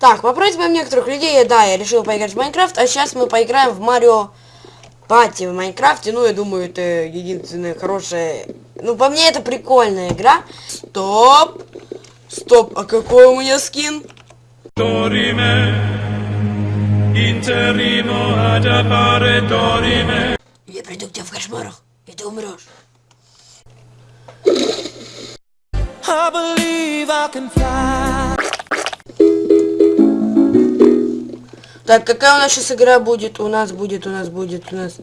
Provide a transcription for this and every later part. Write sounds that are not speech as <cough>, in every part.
Так, по просьбам некоторых людей, да, я решил поиграть в Майнкрафт, а сейчас мы поиграем в Марио Пати в Майнкрафте. Ну, я думаю, это единственная хорошая... Ну, по мне, это прикольная игра. Стоп! Стоп, а какой у меня скин? Я приду к тебе в кошмарах, и ты умрешь. I believe I can fly. Так, какая у нас сейчас игра будет? У нас будет, у нас будет, у нас...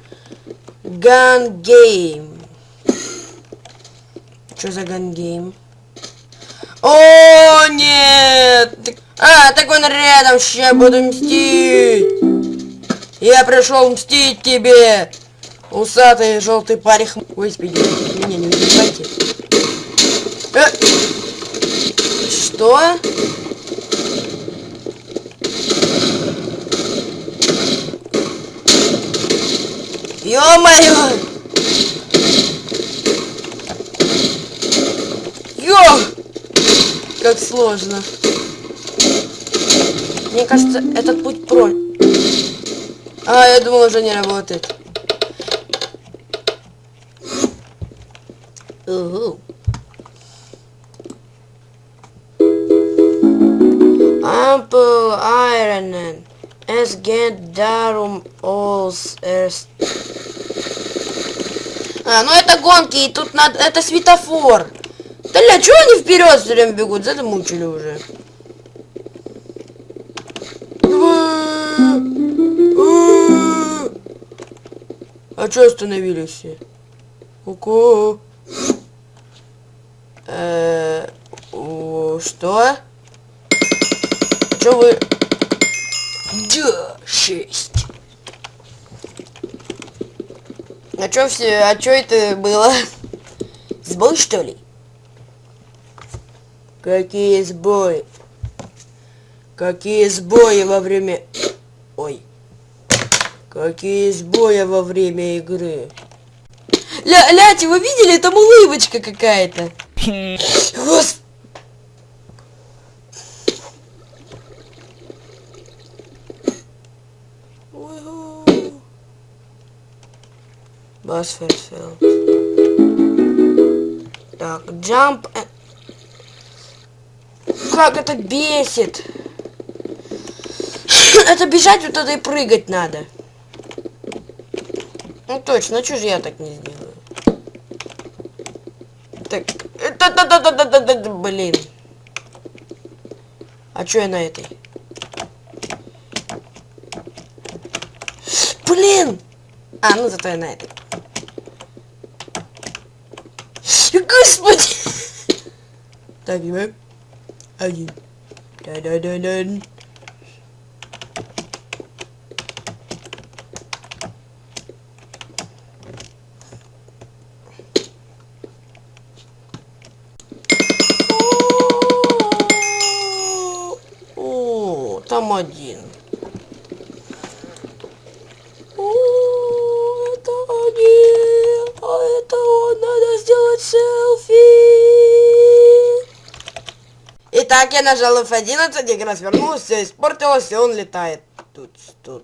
Gun Game. Что за Gun Game? О, нет! А, так он рядом, сейчас буду мстить! Я пришел мстить тебе! Усатый желтый парих... Господи, меня не убивайте. Э, Что? Ё-моё! Ё! Как сложно. Мне кажется, этот путь про... А, я думал, уже не работает. Угу. Ample Ironen. Es geht darum, aus erst... А, ну это гонки, и тут надо... Это светофор. Да ля, чего они вперед все время бегут? Замучили уже. А что остановились все? Ку-ку. Э, о, Что? Что вы... Да, шесть. А чё все, а чё это было? Сбой, что ли? Какие сбои? Какие сбои во время... Ой. Какие сбои во время игры? Ля, ляти, вы видели? Там улыбочка какая-то. <laughs> Господи. Басферфилд. Так, jump. and- Как это бесит! <coughs> Это бежать вот туда и прыгать надо. Ну точно, что же я так не сделаю? Так, это да да да да да да да блин. А чё я на этой? Блин! А, ну зато я на этой. Господи! Так, и Один. Да-да-да-да. О, там один. О, это один. А это он. Надо сделать селфи. Итак, я нажал F11, игра свернулась, все испортилось, и он летает. Тут, тут.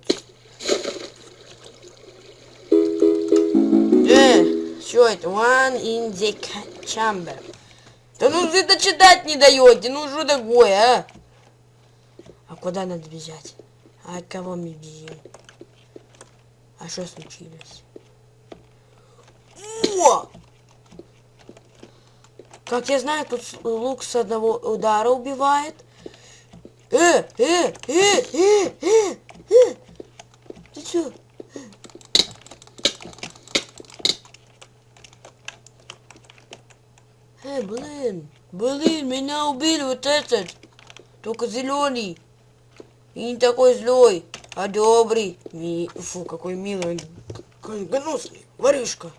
Э, что это? One in the chamber. Да ну это читать не даете, ну что такое, а? А куда надо бежать? А от кого мы бежим? А что случилось? О! Как я знаю, тут лук с одного удара убивает. Э, э, э, э, э, э. Ты чё? Э, блин, блин, меня убили вот этот. Только зеленый. И не такой злой, а добрый. Ми... Фу, какой милый. Какой гнусный. Воришка.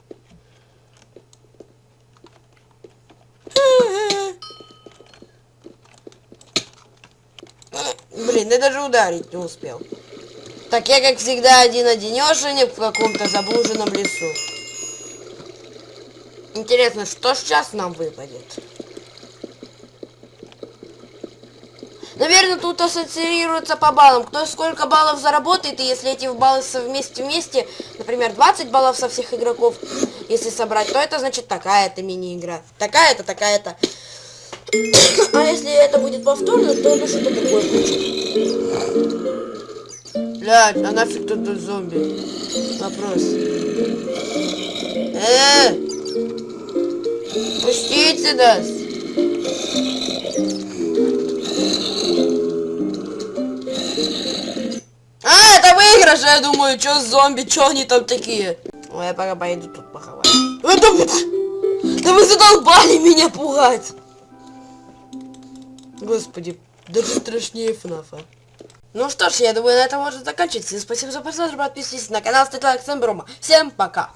Блин, я даже ударить не успел. Так я, как всегда, один-одинешенек в каком-то заблуженном лесу. Интересно, что сейчас нам выпадет? Наверное, тут ассоциируется по баллам. Кто сколько баллов заработает, и если эти баллы совместе вместе, например, 20 баллов со всех игроков, если собрать, то это значит такая-то мини-игра. Такая-то, такая-то. <coughs> А если это будет повторно, то это что-то такое будет. Блядь, а нафиг тут зомби? Вопрос. Э! Пустите нас! А, это выигрыш, я думаю, чё зомби, чё они там такие? Ой, я пока пойду тут поховать. Это... Да вы задолбали меня пугать! Господи, даже страшнее ФНАФа. Ну что ж, я думаю, на этом можно заканчивать. Всем спасибо за просмотр, подписывайтесь на канал, ставьте лайк, всем Всем пока!